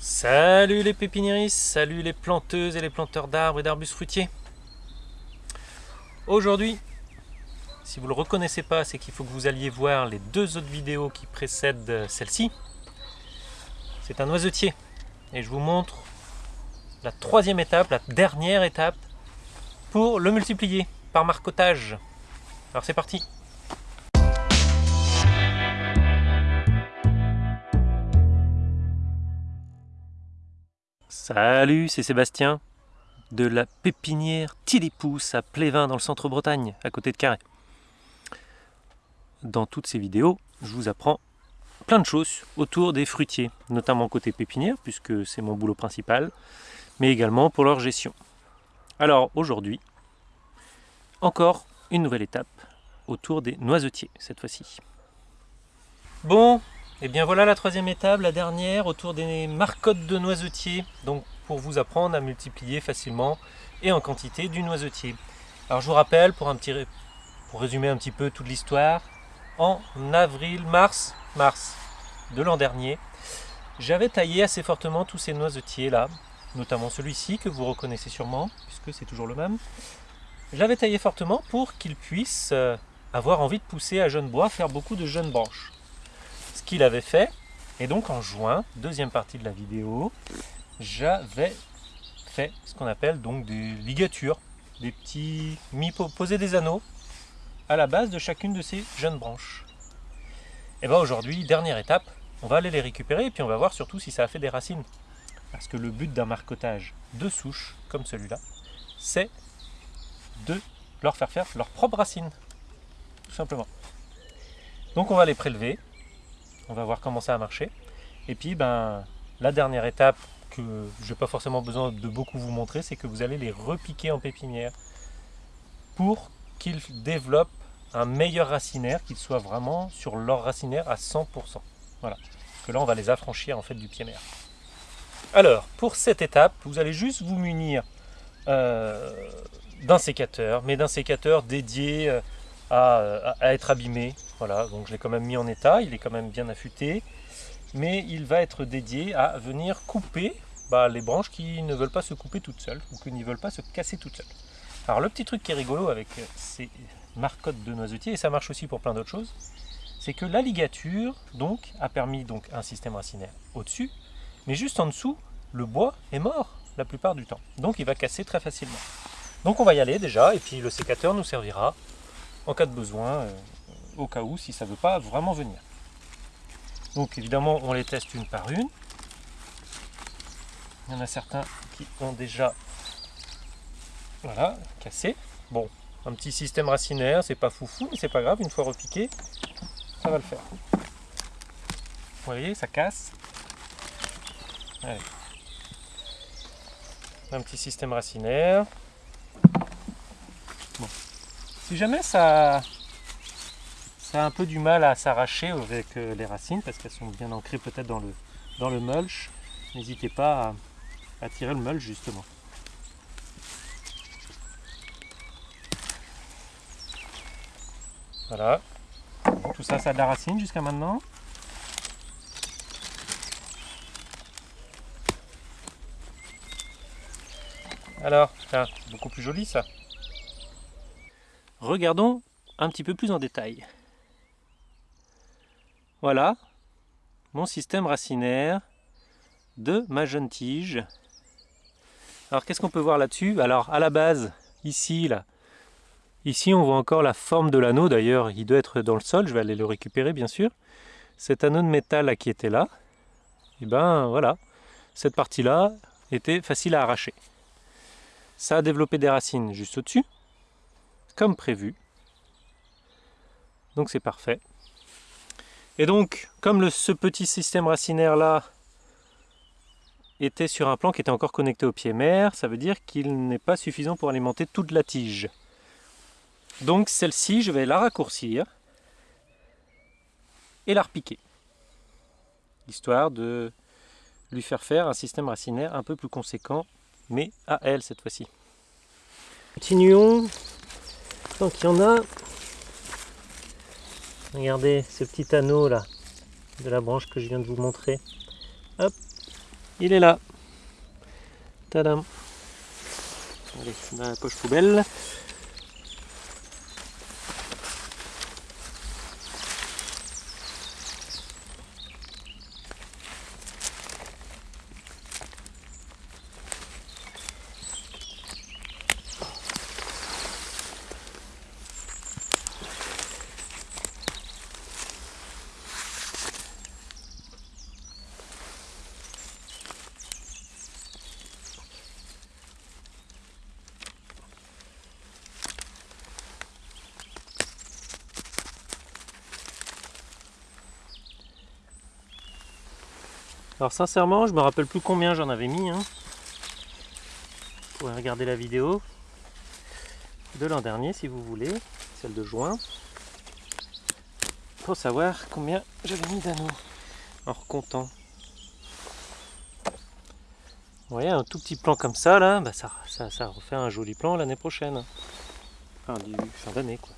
Salut les pépiniéristes, salut les planteuses et les planteurs d'arbres et d'arbustes fruitiers. Aujourd'hui, si vous ne le reconnaissez pas, c'est qu'il faut que vous alliez voir les deux autres vidéos qui précèdent celle-ci. C'est un noisetier et je vous montre la troisième étape, la dernière étape pour le multiplier par marcotage. Alors c'est parti Salut, c'est Sébastien de la pépinière Tilipousse à Plévin dans le centre-Bretagne, à côté de Carré. Dans toutes ces vidéos, je vous apprends plein de choses autour des fruitiers, notamment côté pépinière, puisque c'est mon boulot principal, mais également pour leur gestion. Alors aujourd'hui, encore une nouvelle étape autour des noisetiers cette fois-ci. Bon, et eh bien voilà la troisième étape, la dernière, autour des marcottes de noisetiers. Donc pour vous apprendre à multiplier facilement et en quantité du noisetier. Alors je vous rappelle, pour, résumer un petit peu toute l'histoire, en avril, mars, mars de l'an dernier, j'avais taillé assez fortement tous ces noisetiers là, notamment celui-ci que vous reconnaissez sûrement, puisque c'est toujours le même. J'avais taillé fortement pour qu'il puisse euh, avoir envie de pousser à jeunes bois, faire beaucoup de jeunes branches qu'il avait fait. Et donc en juin, deuxième partie de la vidéo, j'avais fait ce qu'on appelle donc des ligatures, des petits mis poser des anneaux à la base de chacune de ces jeunes branches. Et bien aujourd'hui, dernière étape, on va aller les récupérer et puis on va voir surtout si ça a fait des racines. Parce que le but d'un marcotage de souche, comme celui-là, c'est de leur faire faire leurs propres racines. Tout simplement. Donc on va les prélever, on va voir comment ça a marché. Et puis ben, la dernière étape que je n'ai pas forcément besoin de beaucoup vous montrer, c'est que vous allez les repiquer en pépinière pour qu'ils développent un meilleur racinaire, qu'ils soient vraiment sur leur racinaire à 100%. Voilà. que là, on va les affranchir en fait du pied mère. Alors, pour cette étape, vous allez juste vous munir euh, d'un sécateur, mais d'un sécateur dédié euh, à, être abîmé. Voilà, donc je l'ai quand même mis en état, il est quand même bien affûté. Mais il va être dédié à venir couper bah, les branches qui ne veulent pas se couper toutes seules ou qui ne veulent pas se casser toutes seules. Alors le petit truc qui est rigolo avec ces marcottes de noisetier, et ça marche aussi pour plein d'autres choses, c'est que la ligature donc, a permis donc, un système racinaire au-dessus, mais juste en dessous, le bois est mort la plupart du temps. Donc il va casser très facilement. Donc on va y aller déjà, et puis le sécateur nous servira en cas de besoin, euh, au cas où, si ça ne veut pas vraiment venir. Donc évidemment, on les teste une par une. Il y en a certains qui ont déjà voilà, cassé. Bon, un petit système racinaire, c'est pas foufou, mais c'est pas grave, une fois repiqué, ça va le faire. Vous voyez, ça casse. Un petit système racinaire. Si jamais ça, ça a un peu du mal à s'arracher avec euh, les racines, parce qu'elles sont bien ancrées peut-être dans le, dans le mulch, n'hésitez pas à, tirer le mulch justement. Voilà. Tout ça, ça a de la racine jusqu'à maintenant. Alors, c'est beaucoup plus joli ça. Regardons un petit peu plus en détail. Voilà mon système racinaire de ma jeune tige. Alors qu'est-ce qu'on peut voir là-dessus? Alors à la base, ici, là, ici on voit encore la forme de l'anneau, d'ailleurs il doit être dans le sol, je vais aller le récupérer bien sûr. Cet anneau de métal qui était là, et eh ben voilà, cette partie-là était facile à arracher. Ça a développé des racines juste au-dessus, comme prévu. Donc c'est parfait. Et donc, comme ce petit système racinaire là était sur un plan qui était encore connecté au pied mère, ça veut dire qu'il n'est pas suffisant pour alimenter toute la tige. Donc celle-ci, je vais la raccourcir et la repiquer. Histoire de lui faire faire un système racinaire un peu plus conséquent, mais à elle cette fois-ci. Continuons donc il y en a. Regardez ce petit anneau là de la branche que je viens de vous montrer. Hop. il est là. Tadam. Allez, dans la poche poubelle. Alors sincèrement, je me rappelle plus combien j'en avais mis. Hein. Vous pouvez regarder la vidéo de l'an dernier si vous voulez, celle de juin. Pour savoir combien j'avais mis d'anneaux en recontant. Vous voyez, un tout petit plan comme ça, là, bah ça, ça, ça refait un joli plan l'année prochaine. Enfin, du fin d'année, quoi.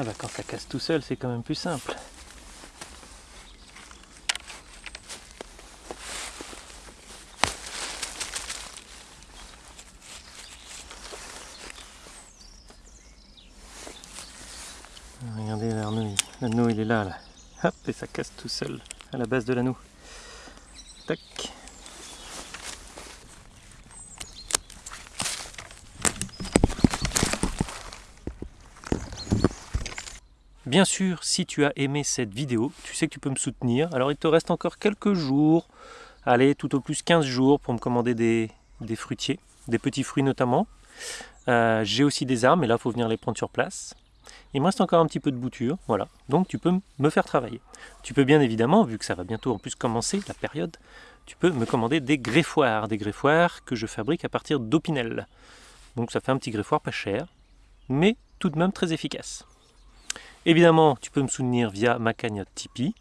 Ah bah quand ça casse tout seul, c'est quand même plus simple. Regardez l'anneau, l'anneau il est là, là. Hop, et ça casse tout seul à la base de l'anneau. Tac. Bien sûr, si tu as aimé cette vidéo, tu sais que tu peux me soutenir. Alors il te reste encore quelques jours, allez, tout au plus 15 jours pour me commander des, fruitiers, des petits fruits notamment. Euh, j'ai aussi des arbres, mais là il faut venir les prendre sur place. Il me reste encore un petit peu de bouture, voilà. Donc tu peux me faire travailler. Tu peux bien évidemment, vu que ça va bientôt en plus commencer, la période, tu peux me commander des greffoirs, des greffoirs que je fabrique à partir d'opinel. Donc ça fait un petit greffoir pas cher, mais tout de même très efficace. Évidemment, tu peux me soutenir via ma cagnotte Tipeee.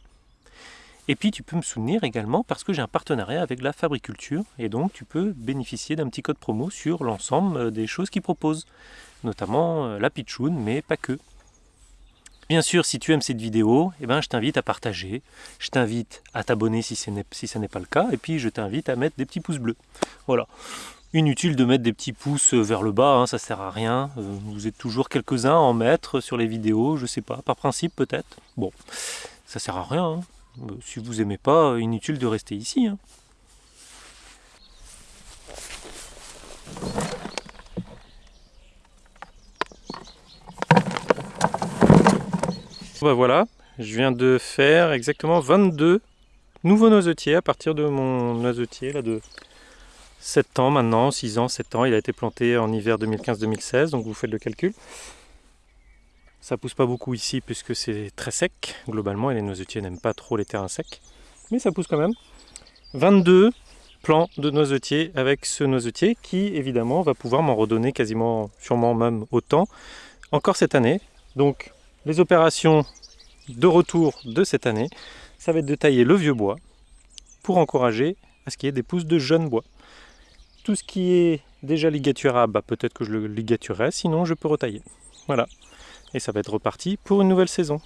Et puis tu peux me soutenir également parce que j'ai un partenariat avec la Fabriculture et donc tu peux bénéficier d'un petit code promo sur l'ensemble euh, des choses qu'ils proposent, notamment euh, la pitchoun, mais pas que. Bien sûr, si tu aimes cette vidéo, eh ben, je t'invite à partager, je t'invite à t'abonner si, ce n'est pas le cas, et puis je t'invite à mettre des petits pouces bleus. Voilà. Inutile de mettre des petits pouces vers le bas, hein, ça sert à rien. Euh, vous êtes toujours quelques-uns à en mettre sur les vidéos, je sais pas, par principe peut-être. Bon, ça sert à rien. Hein. Euh, si vous aimez pas, inutile de rester ici. Hein. Bah voilà, je viens de faire exactement 22 nouveaux noisetiers à partir de mon noisetier là de 7 ans maintenant, 6 ans, 7 ans. Il a été planté en hiver 2015-2016, donc vous faites le calcul. Ça pousse pas beaucoup ici puisque c'est très sec, globalement, et les noisetiers n'aiment pas trop les terrains secs. Mais ça pousse quand même. 22 plants de noisetiers avec ce noisetier qui, évidemment, va pouvoir m'en redonner quasiment, sûrement même autant, encore cette année. Donc, les opérations de retour de cette année, ça va être de tailler le vieux bois pour encourager à ce qu'il y ait des pousses de jeunes bois. Tout ce qui est déjà ligaturable, bah, peut-être que je le ligaturerai, sinon je peux retailler. Voilà. Et ça va être reparti pour une nouvelle saison.